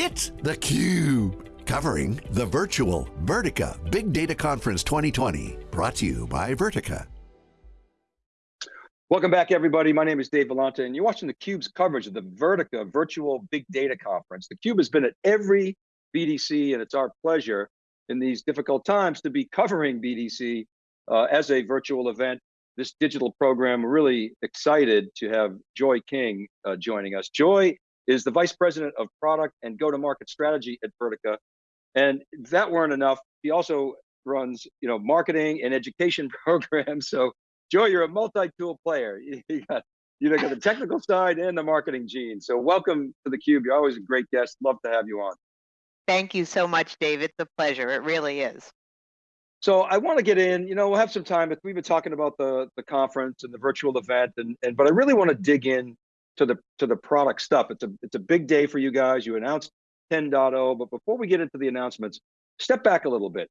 It's theCUBE, covering the virtual Vertica Big Data Conference 2020, brought to you by Vertica. Welcome back everybody, my name is Dave Vellante and you're watching theCUBE's coverage of the Vertica Virtual Big Data Conference. theCUBE has been at every BDC and it's our pleasure in these difficult times to be covering BDC uh, as a virtual event. This digital program, really excited to have Joy King uh, joining us. Joy is the Vice President of Product and Go-to-Market Strategy at Vertica. And if that weren't enough, he also runs you know, marketing and education programs. So Joy, you're a multi-tool player. You got, you got the technical side and the marketing gene. So welcome to theCUBE. You're always a great guest. Love to have you on. Thank you so much, Dave. It's a pleasure. It really is. So I want to get in, you know, we'll have some time, but we've been talking about the, the conference and the virtual event, and, and but I really want to dig in to the to the product stuff. It's a it's a big day for you guys. You announced 10.0, but before we get into the announcements, step back a little bit.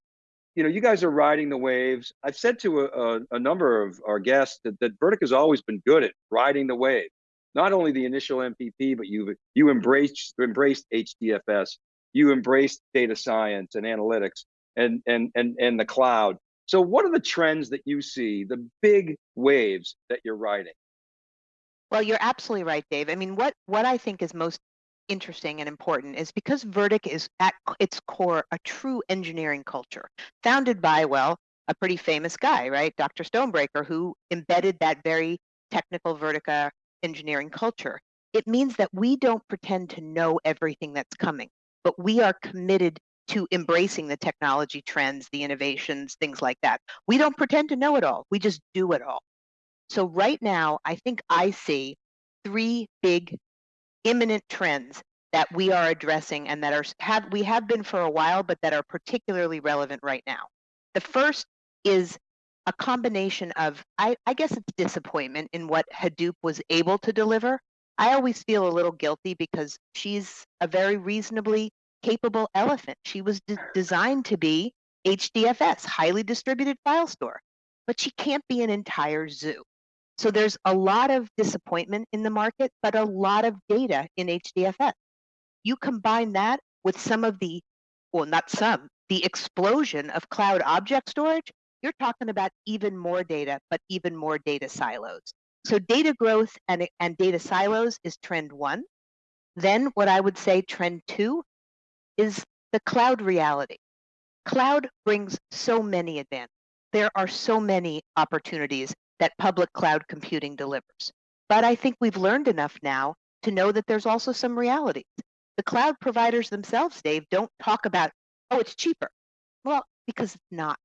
You know, you guys are riding the waves. I've said to a, a, a number of our guests that, that Vertica has always been good at riding the wave. Not only the initial MPP, but you you embraced embraced HDFS, you embraced data science and analytics and and and and the cloud. So what are the trends that you see, the big waves that you're riding? Well, you're absolutely right, Dave. I mean, what what I think is most interesting and important is because Vertica is at its core a true engineering culture, founded by well a pretty famous guy, right, Dr. Stonebraker, who embedded that very technical Vertica engineering culture. It means that we don't pretend to know everything that's coming, but we are committed to embracing the technology trends, the innovations, things like that. We don't pretend to know it all. We just do it all. So right now, I think I see three big imminent trends that we are addressing and that are have we have been for a while, but that are particularly relevant right now. The first is a combination of I, I guess it's disappointment in what Hadoop was able to deliver. I always feel a little guilty because she's a very reasonably capable elephant. She was de designed to be HDFS, highly distributed file store, but she can't be an entire zoo. So there's a lot of disappointment in the market, but a lot of data in HDFS. You combine that with some of the, well, not some, the explosion of cloud object storage, you're talking about even more data, but even more data silos. So data growth and, and data silos is trend one. Then what I would say trend two is the cloud reality. Cloud brings so many advantages. There are so many opportunities that public cloud computing delivers. But I think we've learned enough now to know that there's also some realities. The cloud providers themselves, Dave, don't talk about, oh, it's cheaper. Well, because it's not.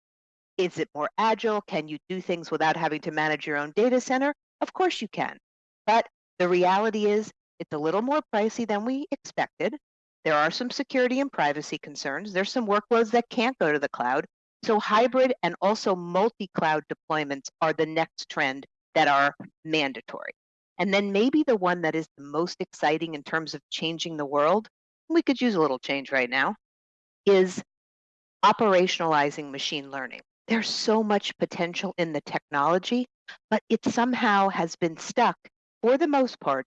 Is it more agile? Can you do things without having to manage your own data center? Of course you can. But the reality is it's a little more pricey than we expected. There are some security and privacy concerns. There's some workloads that can't go to the cloud. So hybrid and also multi-cloud deployments are the next trend that are mandatory. And then maybe the one that is the most exciting in terms of changing the world, we could use a little change right now, is operationalizing machine learning. There's so much potential in the technology, but it somehow has been stuck, for the most part,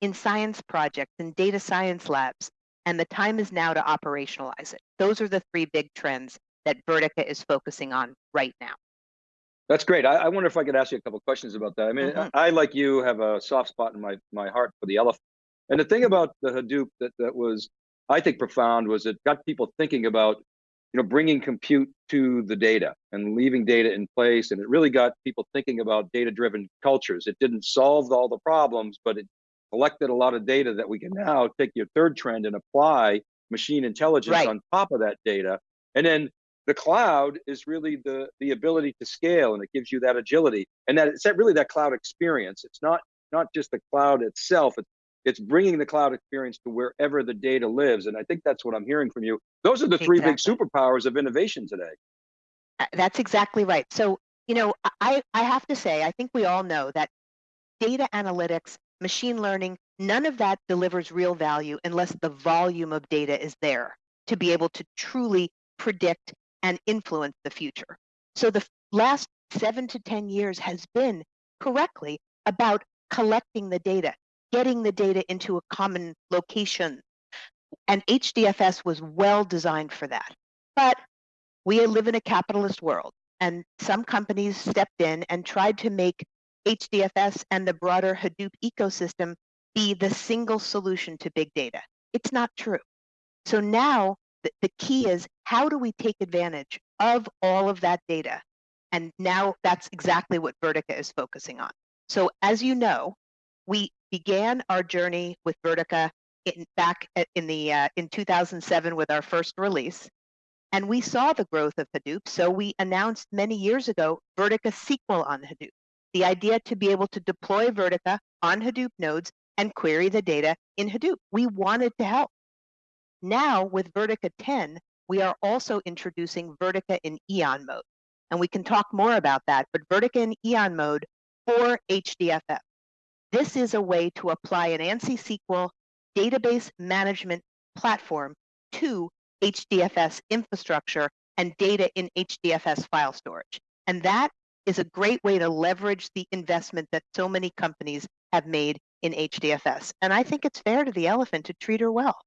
in science projects and data science labs and the time is now to operationalize it. Those are the three big trends that Vertica is focusing on right now. That's great. I, I wonder if I could ask you a couple questions about that. I mean, mm -hmm. I, I, like you, have a soft spot in my, my heart for the elephant. And the thing about the Hadoop that, that was, I think, profound was it got people thinking about, you know, bringing compute to the data and leaving data in place. And it really got people thinking about data-driven cultures. It didn't solve all the problems, but it collected a lot of data that we can now take your third trend and apply machine intelligence right. on top of that data. And then the cloud is really the the ability to scale and it gives you that agility and that it's that really that cloud experience. It's not not just the cloud itself. It's it's bringing the cloud experience to wherever the data lives. And I think that's what I'm hearing from you. Those are the three exactly. big superpowers of innovation today. Uh, that's exactly right. So, you know, I, I have to say, I think we all know that data analytics machine learning, none of that delivers real value unless the volume of data is there to be able to truly predict and influence the future. So the last seven to 10 years has been correctly about collecting the data, getting the data into a common location, And HDFS was well designed for that. But we live in a capitalist world, and some companies stepped in and tried to make HDFS and the broader Hadoop ecosystem be the single solution to big data. It's not true. So now the, key is how do we take advantage of all of that data? And now that's exactly what Vertica is focusing on. So as you know, we began our journey with Vertica in, back in the uh, in 2007 with our first release, and we saw the growth of Hadoop. So we announced many years ago Vertica SQL on Hadoop. The idea to be able to deploy Vertica on Hadoop nodes and query the data in Hadoop. We wanted to help. Now with Vertica 10, we are also introducing Vertica in Eon mode. And we can talk more about that, but Vertica in Eon mode for HDFS. This is a way to apply an ANSI SQL database management platform to HDFS infrastructure and data in HDFS file storage. And that is a great way to leverage the investment that so many companies have made in HDFS. And I think it's fair to the elephant to treat her well.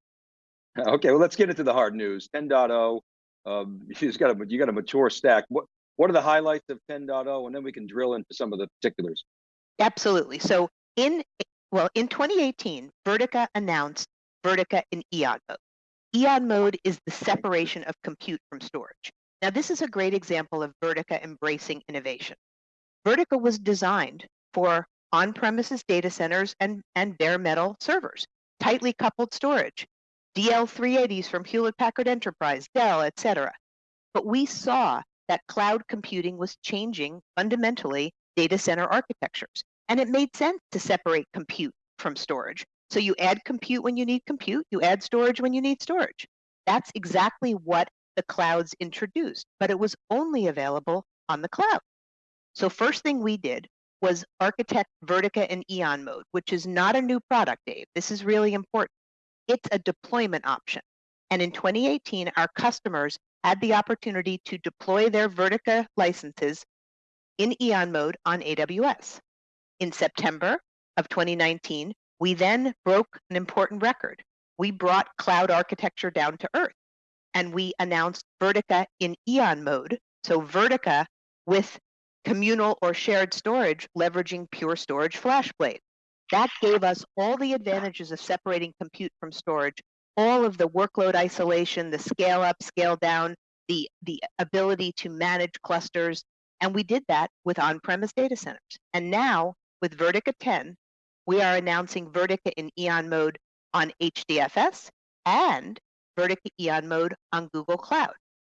Okay, well, let's get into the hard news. 10.0, um, you got a you got a mature stack. What what are the highlights of 10.0, and then we can drill into some of the particulars. Absolutely. So in well, in 2018, Vertica announced Vertica in Eon mode. Eon mode is the separation of compute from storage. Now, this is a great example of Vertica embracing innovation. Vertica was designed for on-premises data centers and, and bare metal servers, tightly coupled storage, DL380s from Hewlett Packard Enterprise, Dell, etc. But we saw that cloud computing was changing fundamentally data center architectures. And it made sense to separate compute from storage. So you add compute when you need compute, you add storage when you need storage. That's exactly what the clouds introduced, but it was only available on the cloud. So first thing we did was architect Vertica in Eon mode, which is not a new product, Dave. This is really important. It's a deployment option. And in 2018, our customers had the opportunity to deploy their Vertica licenses in Eon mode on AWS. In September of 2019, we then broke an important record. We brought cloud architecture down to earth and we announced Vertica in Eon mode. So Vertica with communal or shared storage leveraging Pure Storage FlashBlade. That gave us all the advantages of separating compute from storage, all of the workload isolation, the scale up, scale down, the, the ability to manage clusters. And we did that with on-premise data centers. And now with Vertica 10, we are announcing Vertica in Eon mode on HDFS and Vertica Eon mode on Google Cloud.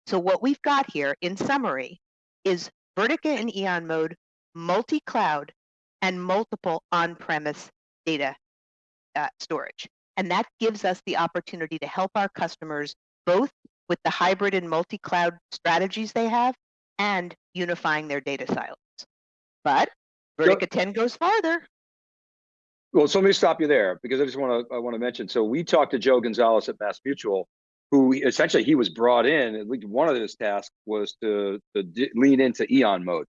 So what we've got here in summary is Vertica in Eon mode, multi-cloud, and multiple on-premise data uh, storage. And that gives us the opportunity to help our customers both with the hybrid and multi-cloud strategies they have and unifying their data silos. But Vertica 10 goes farther. Well, so let me stop you there because I just want to I want to mention. So we talked to Joe Gonzalez at Mass Mutual, who essentially he was brought in. At least one of his tasks was to, to lean into Eon mode.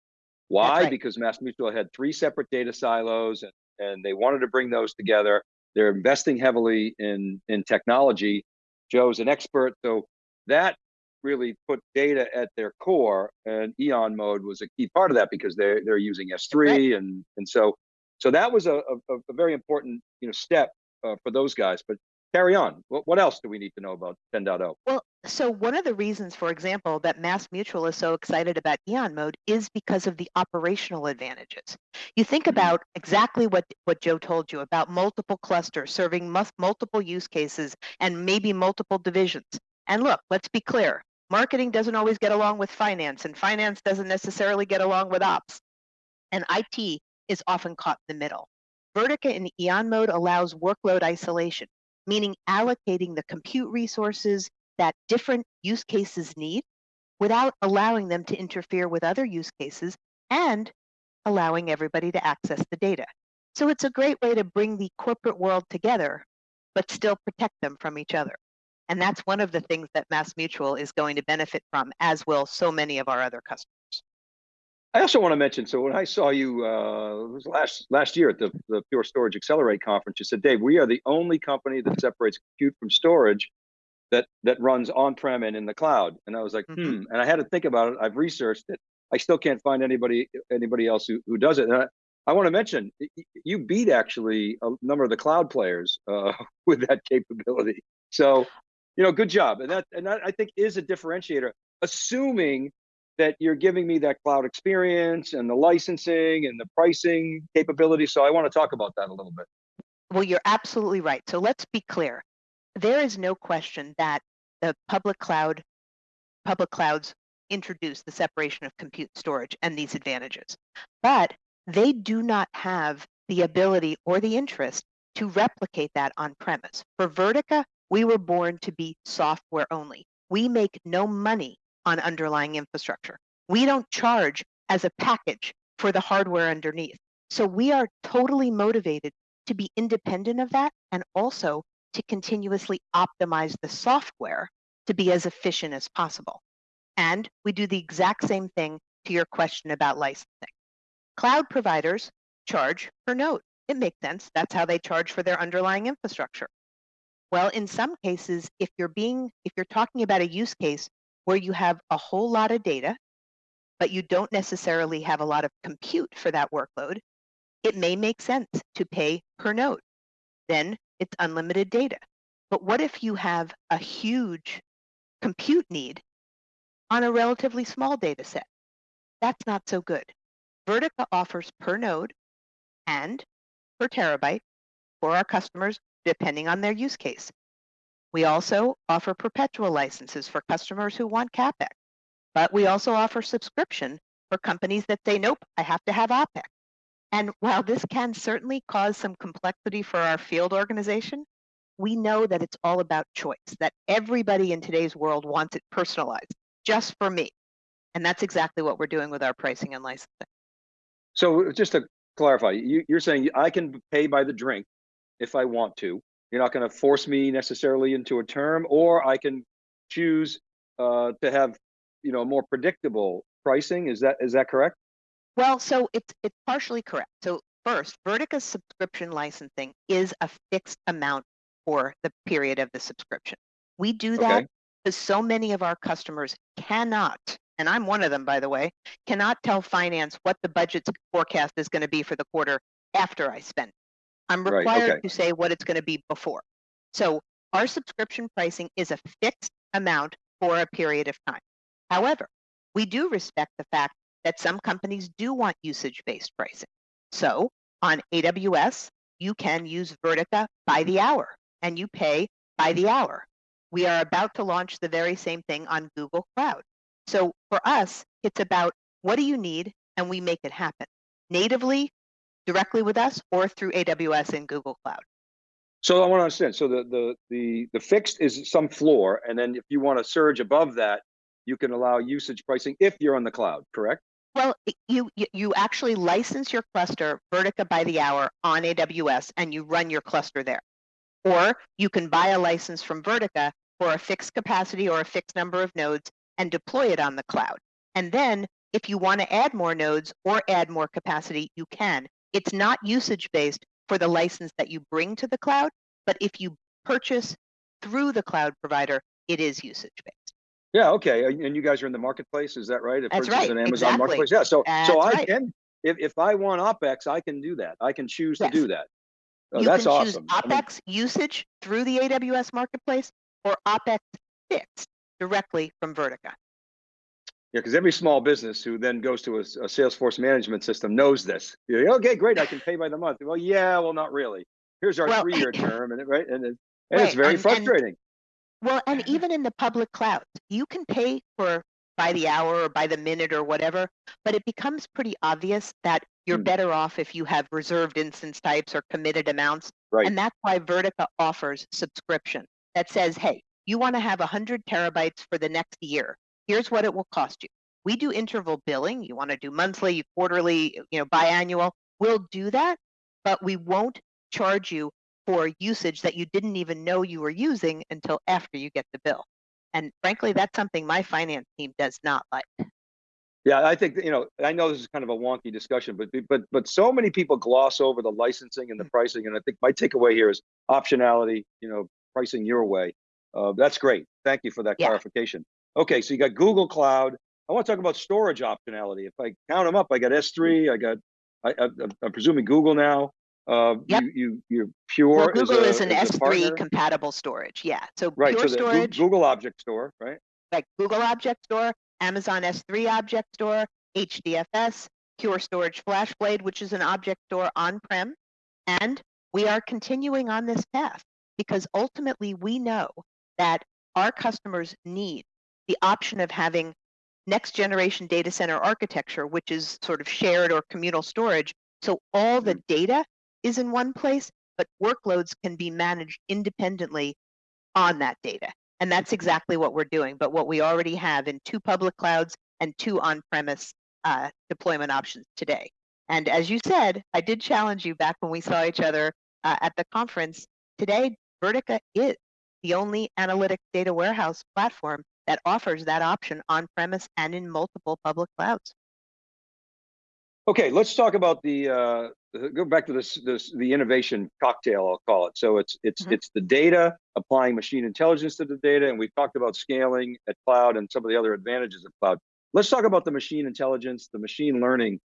Why? Right. Because Mass Mutual had three separate data silos, and, and they wanted to bring those together. They're investing heavily in in technology. Joe's an expert, so that really put data at their core, and Eon mode was a key part of that because they're they're using S3, right. and and so so that was a, a, a very important you know step uh, for those guys. But carry on. What, what else do we need to know about 10.0? Well, so one of the reasons, for example, that Mass Mutual is so excited about Eon mode is because of the operational advantages. You think mm-hmm. about exactly what, what Joe told you about multiple clusters serving multiple use cases and maybe multiple divisions. And look, let's be clear. Marketing doesn't always get along with finance, and finance doesn't necessarily get along with ops. And IT is often caught in the middle. Vertica in Eon mode allows workload isolation, meaning allocating the compute resources that different use cases need without allowing them to interfere with other use cases and allowing everybody to access the data. So it's a great way to bring the corporate world together, but still protect them from each other. And that's one of the things that Mass Mutual is going to benefit from, as will so many of our other customers. I also want to mention, so when I saw you uh, was last last year at the, the Pure Storage Accelerate conference, you said, Dave, we are the only company that separates compute from storage that that runs on-prem and in the cloud. And I was like, Mhm. hmm. And I had to think about it. I've researched it. I still can't find anybody anybody else who, who does it. And I, I want to mention you beat actually a number of the cloud players uh, with that capability. So, you know, good job. And that and that I think is a differentiator, assuming that you're giving me that cloud experience and the licensing and the pricing capability. So I want to talk about that a little bit. Well, you're absolutely right. So let's be clear. There is no question that the public cloud, public clouds introduce the separation of compute storage and these advantages, but they do not have the ability or the interest to replicate that on premise. For Vertica, we were born to be software only. We make no money on underlying infrastructure. We don't charge as a package for the hardware underneath. So we are totally motivated to be independent of that and also to continuously optimize the software to be as efficient as possible. And we do the exact same thing to your question about licensing. Cloud providers charge per node. It makes sense. That's how they charge for their underlying infrastructure. Well, in some cases, if you're being if you're talking about a use case where you have a whole lot of data, but you don't necessarily have a lot of compute for that workload, it may make sense to pay per node. Then it's unlimited data. But what if you have a huge compute need on a relatively small data set? That's not so good. Vertica offers per node and per terabyte for our customers, depending on their use case. We also offer perpetual licenses for customers who want CapEx, but we also offer subscription for companies that say, nope, I have to have OpEx. And while this can certainly cause some complexity for our field organization, we know that it's all about choice, that everybody in today's world wants it personalized, just for me. And that's exactly what we're doing with our pricing and licensing. So just to clarify, you, you're saying I can pay by the drink if I want to. You're not going to force me necessarily into a term, or I can choose uh, to have, you know, more predictable pricing. Is that is that correct? Well, so it's it's partially correct. So first, Vertica's subscription licensing is a fixed amount for the period of the subscription. We do that Okay. because so many of our customers cannot, and I'm one of them, by the way, cannot tell finance what the budget forecast is going to be for the quarter after I spend. I'm Right, required okay. to say what it's going to be before. So our subscription pricing is a fixed amount for a period of time. However, we do respect the fact that some companies do want usage-based pricing. So on AWS, you can use Vertica by the hour and you pay by the hour. We are about to launch the very same thing on Google Cloud. So for us, it's about what do you need and we make it happen natively, directly with us, or through AWS and Google Cloud. So I want to understand. So the the the the fixed is some floor, and then if you want to surge above that, you can allow usage pricing if you're on the cloud. Correct? Well, you you- you actually license your cluster Vertica by the hour on AWS and you run your cluster there. Or you can buy a license from Vertica for a fixed capacity or a fixed number of nodes and deploy it on the cloud. And then if you want to add more nodes or add more capacity, you can. It's not usage based for the license that you bring to the cloud, but if you purchase through the cloud provider, it is usage based. Yeah. Okay. And you guys are in the marketplace. Is that right? It That's right, an Amazon exactly. marketplace. Yeah. So so I right. can if if I want OpEx, I can do that. I can choose Yes. to do that. Oh, you that's can awesome. choose I mean, OpEx usage through the AWS marketplace or OpEx fixed directly from Vertica. Yeah, because every small business who then goes to a, a Salesforce management system knows this. You're like, okay, great, I can pay by the month. Well, yeah, well, not really. Here's our Well, three-year term, and it, right, and, it, and it's very and- and- frustrating. Well, and even in the public cloud, you can pay for by the hour or by the minute or whatever, but it becomes pretty obvious that you're Hmm. better off if you have reserved instance types or committed amounts. Right. And that's why Vertica offers subscription that says, hey, you want to have 100 terabytes for the next year. Here's what it will cost you. We do interval billing. You want to do monthly, quarterly, you know, biannual. We'll do that, but we won't charge you for usage that you didn't even know you were using until after you get the bill. And frankly, that's something my finance team does not like. Yeah, I think you know, I know this is kind of a wonky discussion, but but but so many people gloss over the licensing and the Mm. pricing, and I think my takeaway here is optionality. You know, pricing your way. Uh, that's great. Thank you for that Yeah. clarification. Okay, so you got Google Cloud. I want to talk about storage optionality. If I count them up, I got S3. I got. I, I, I'm presuming Google now. Uh, Yep. You you you're Pure. Well, Google a- is an S3 compatible storage. Yeah. So Right. Pure so Storage, Google Object Store, right? like Google Object Store, Amazon S3 Object Store, HDFS, Pure Storage FlashBlade, which is an object store on-prem. And we are continuing on this path because ultimately we know that our customers need the option of having next generation data center architecture, which is sort of shared or communal storage. So all the data is in one place, but workloads can be managed independently on that data. And that's exactly what we're doing. But what we already have in two public clouds and two on-premise uh, deployment options today. And as you said, I did challenge you back when we saw each other uh, at the conference. Today, Vertica is the only analytic data warehouse platform that offers that option on-premise and in multiple public clouds. Okay, let's talk about the, uh, go back to this, this, the innovation cocktail, I'll call it. So it's, it's, Mhm. it's the data, applying machine intelligence to the data, and we've talked about scaling at cloud and some of the other advantages of cloud. Let's talk about the machine intelligence, the machine learning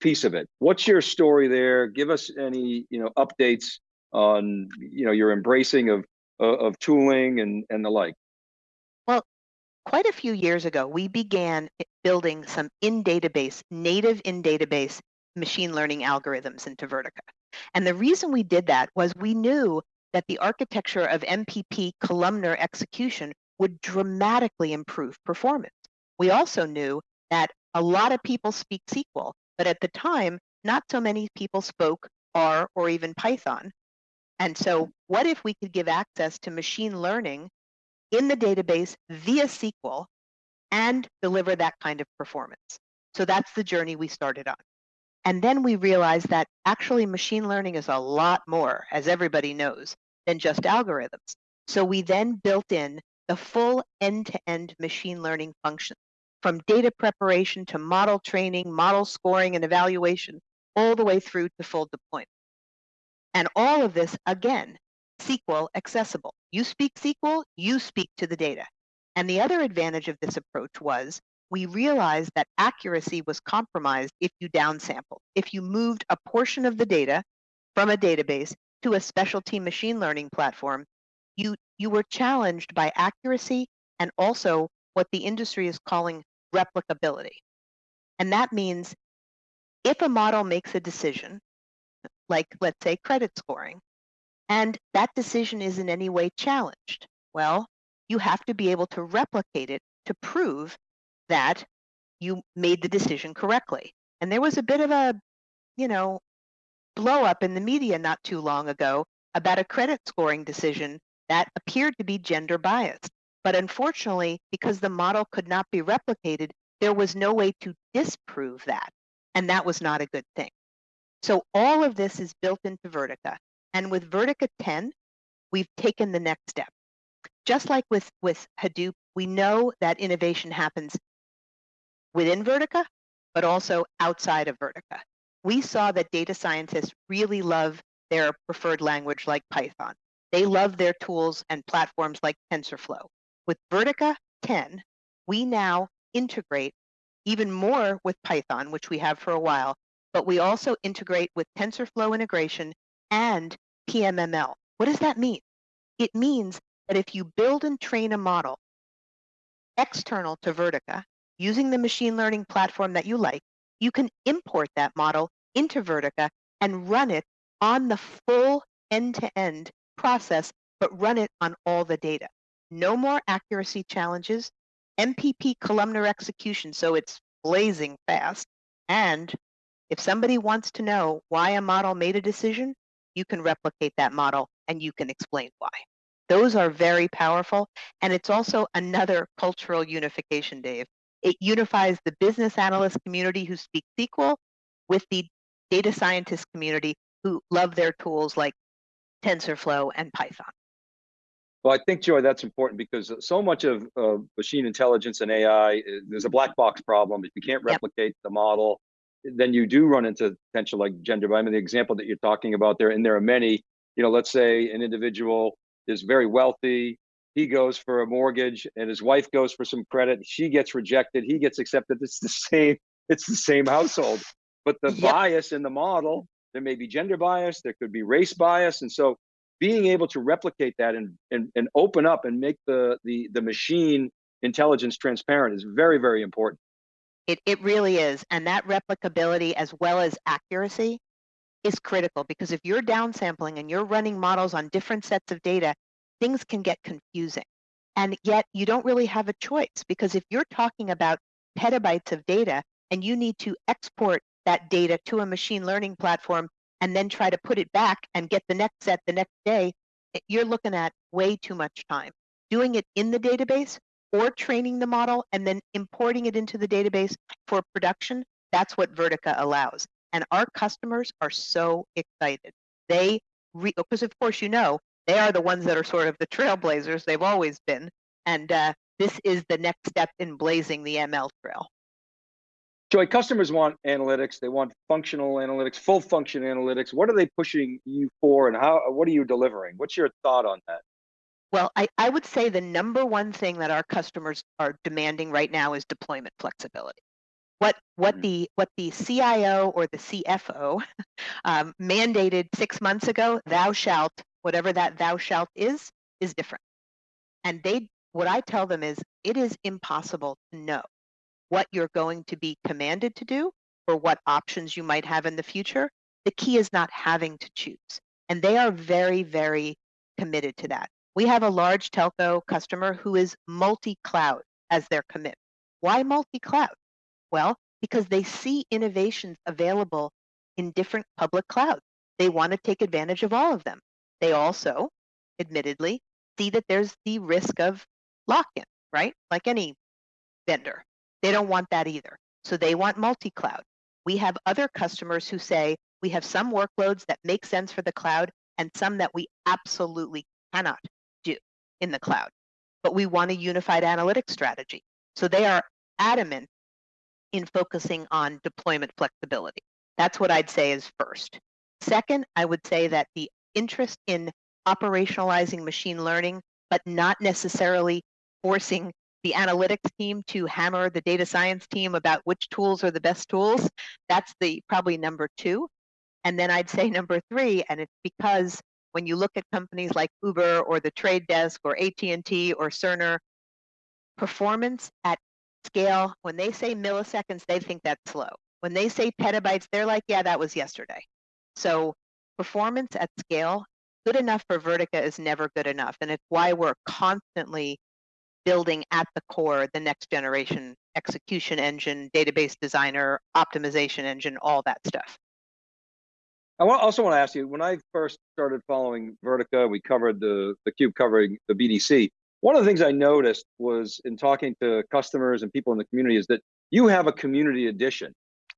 piece of it. What's your story there? Give us any, you know, updates on, you know, your embracing of, of of tooling and, and the like. Quite a few years ago, we began building some in database, native in database machine learning algorithms into Vertica. And the reason we did that was we knew that the architecture of MPP columnar execution would dramatically improve performance. We also knew that a lot of people speak SQL, but at the time, not so many people spoke R or even Python. And so, what if we could give access to machine learning in the database via SQL and deliver that kind of performance. So that's the journey we started on. And then we realized that actually machine learning is a lot more, as everybody knows, than just algorithms. So we then built in the full end-to-end machine learning function from data preparation to model training, model scoring and evaluation, all the way through to full deployment. And all of this, again, SQL accessible. You speak SQL, you speak to the data. And the other advantage of this approach was we realized that accuracy was compromised if you downsampled. If you moved a portion of the data from a database to a specialty machine learning platform, you, you were challenged by accuracy and also what the industry is calling replicability. And that means if a model makes a decision, like let's say credit scoring, and that decision is in any way challenged, well, you have to be able to replicate it to prove that you made the decision correctly. And there was a bit of a, you know, blow up in the media not too long ago about a credit scoring decision that appeared to be gender biased. But unfortunately, because the model could not be replicated, there was no way to disprove that. And that was not a good thing. So all of this is built into Vertica. And with Vertica 10, we've taken the next step. Just like with, with Hadoop, we know that innovation happens within Vertica, but also outside of Vertica. We saw that data scientists really love their preferred language like Python. They love their tools and platforms like TensorFlow. With Vertica 10, we now integrate even more with Python, which we have for a while, but we also integrate with TensorFlow integration and PMML. What does that mean? It means that if you build and train a model external to Vertica using the machine learning platform that you like, you can import that model into Vertica and run it on the full end-to-end process, but run it on all the data. No more accuracy challenges, MPP columnar execution, so it's blazing fast. And if somebody wants to know why a model made a decision, you can replicate that model and you can explain why. Those are very powerful. And it's also another cultural unification, Dave. It unifies the business analyst community who speak SQL with the data scientist community who love their tools like TensorFlow and Python. Well, I think, Joy, that's important because so much of uh, machine intelligence and AI, is- there's a black box problem. If you can't Yep. replicate the model, then you do run into potential like gender. I mean, the example that you're talking about there, and there are many, you know, let's say an individual is very wealthy. He goes for a mortgage and his wife goes for some credit. She gets rejected. He gets accepted. It's the same. It's the same household, but the yep. bias in the model, there may be gender bias, there could be race bias. And so being able to replicate that and, and, and open up and make the, the, the machine intelligence transparent is very, very important. It, it really is. And that replicability as well as accuracy is critical because if you're downsampling and you're running models on different sets of data, things can get confusing. And yet you don't really have a choice because if you're talking about petabytes of data and you need to export that data to a machine learning platform and then try to put it back and get the next set the next day, eh, you're looking at way too much time. Doing it in the database or training the model and then importing it into the database for production, that's what Vertica allows. And our customers are so excited. They, because of course, you know, they are the ones that are sort of the trailblazers. They've always been. And uh, this is the next step in blazing the ML trail. Joy, customers want analytics. They want functional analytics, full function analytics. What are they pushing you for and how, what are you delivering? What's your thought on that? Well, I, I would say the number one thing that our customers are demanding right now is deployment flexibility. What what mm-hmm. the what the CIO or the CFO um, mandated six months ago, thou shalt, whatever that thou shalt is, is different. And they what I tell them is it is impossible to know what you're going to be commanded to do or what options you might have in the future. The key is not having to choose. And they are very, very committed to that. We have a large telco customer who is multi-cloud as their commitment. Why multi-cloud? Well, because they see innovations available in different public clouds. They want to take advantage of all of them. They also, admittedly, see that there's the risk of lock-in, right? Like any vendor. They don't want that either. So they want multi-cloud. We have other customers who say we have some workloads that make sense for the cloud and some that we absolutely cannot in the cloud. But we want a unified analytics strategy. So they are adamant in focusing on deployment flexibility. That's what I'd say is first. Second, I would say that the interest in operationalizing machine learning, but not necessarily forcing the analytics team to hammer the data science team about which tools are the best tools. That's the probably number two. And then I'd say number three, and it's because when you look at companies like Uber or the Trade Desk or AT&T or Cerner, performance at scale, when they say milliseconds, they think that's slow. When they say petabytes, they're like, yeah, that was yesterday. So performance at scale, good enough for Vertica is never good enough. And it's why we're constantly building at the core the next generation execution engine, database designer, optimization engine, all that stuff. I also want to ask you, when I first started following Vertica, we covered the, the cube covering the BDC. One of the things I noticed was in talking to customers and people in the community is that you have a community edition.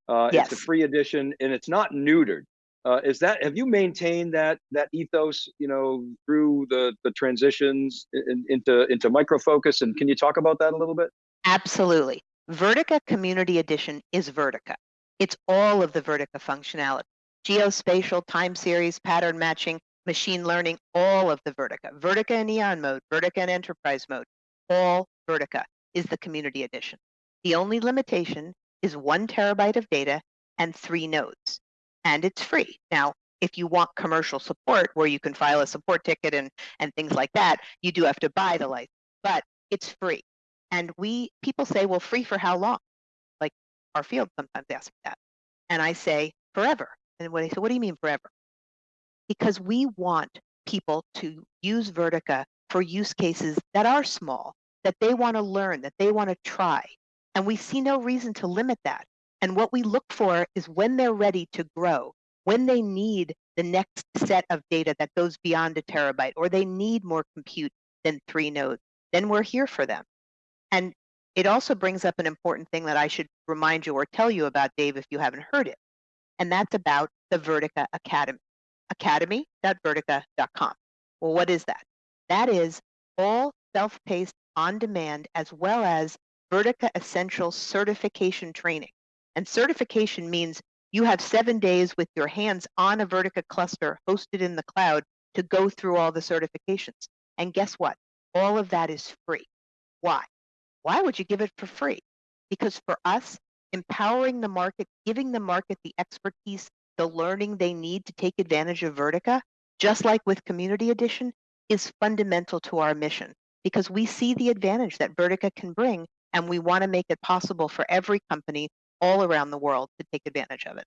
Uh, yes. It's a free edition and it's not neutered. Uh, is that have you maintained that that ethos you know through the the transitions in, into into micro focus and can you talk about that a little bit absolutely vertica community edition is vertica it's all of the vertica functionality geospatial time series pattern matching machine learning all of the vertica vertica in Eon mode vertica in enterprise mode all vertica is the community edition the only limitation is one terabyte of data and three nodes and it's free. Now, if you want commercial support where you can file a support ticket and, and things like that, you do have to buy the license, but it's free. And we people say, well, free for how long? Like our field sometimes asks that. And I say, forever. And when they say, what do you mean forever? Because we want people to use Vertica for use cases that are small, that they want to learn, that they want to try. And we see no reason to limit that. And what we look for is when they're ready to grow, when they need the next set of data that goes beyond a terabyte, or they need more compute than three nodes, then we're here for them. And it also brings up an important thing that I should remind you or tell you about, Dave, if you haven't heard it. And that's about the Vertica Academy, academy.vertica.com. Well, what is that? That is all self-paced on demand as well as Vertica Essential certification training. And certification means you have seven days with your hands on a Vertica cluster hosted in the cloud to go through all the certifications. And guess what? all of that is free. Why? Why would you give it for free? Because for us, empowering the market, giving the market the expertise, the learning they need to take advantage of Vertica, just like with Community Edition, is fundamental to our mission because we see the advantage that Vertica can bring and we want to make it possible for every company all around the world to take advantage of it.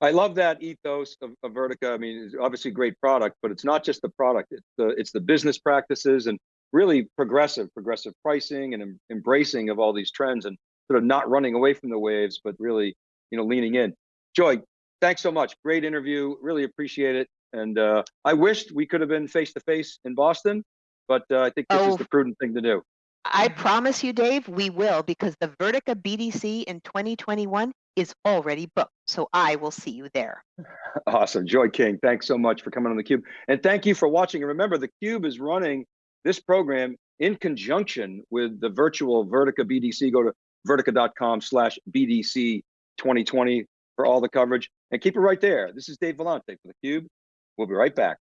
I love that ethos of, of Vertica. I mean, it's obviously a great product, but it's not just the product. It's the it's the business practices and really progressive, progressive pricing and em embracing of all these trends and sort of not running away from the waves, but really, you know, leaning in. Joy, thanks so much. Great interview. Really appreciate it. And uh, I wished we could have been face to face in Boston, but uh, I think this Oh. is the prudent thing to do. I promise you, Dave, we will because the Vertica BDC in 2021 is already booked. So I will see you there. Awesome. Joy King, thanks so much for coming on theCUBE. And thank you for watching. And remember, theCUBE is running this program in conjunction with the virtual Vertica BDC. Go to vertica.com slash BDC 2020 for all the coverage. And keep it right there. This is Dave Vellante for theCUBE. We'll be right back.